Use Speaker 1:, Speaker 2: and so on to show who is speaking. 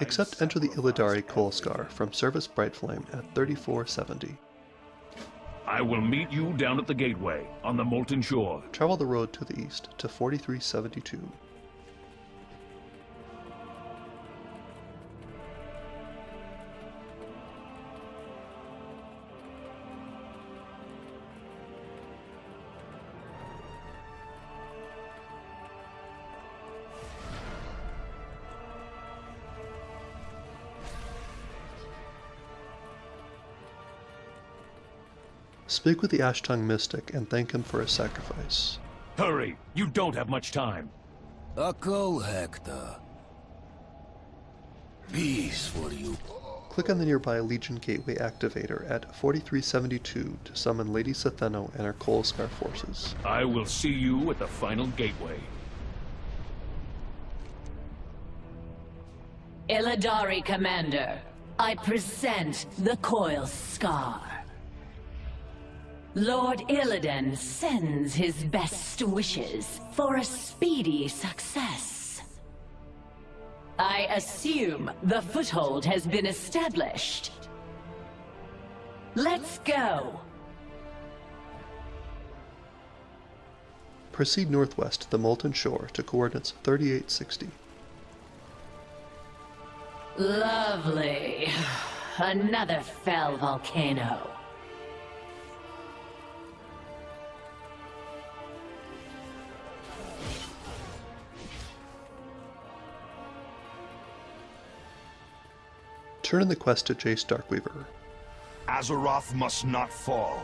Speaker 1: Except enter the Illidari Coal from Sevis Brightflame at 3470.
Speaker 2: I will meet you down at the gateway on the Molten Shore.
Speaker 1: Travel the road to the east to 4372. Speak with the Ashtongue Mystic and thank him for his sacrifice.
Speaker 2: Hurry! You don't have much time.
Speaker 3: Echo Hector. Peace for you.
Speaker 1: Click on the nearby Legion Gateway activator at 4372 to summon Lady S'theno and her Coilskar forces.
Speaker 2: I will see you at the final gateway.
Speaker 4: Illidari Commander, I present the Coilskar. Lord Illidan sends his best wishes for a speedy success. I assume the foothold has been established. Let's go.
Speaker 1: Proceed northwest to the Molten Shore to coordinates 3860.
Speaker 4: Lovely. Another fell volcano.
Speaker 1: Turn in the quest to Jace Darkweaver.
Speaker 5: Azeroth must not fall.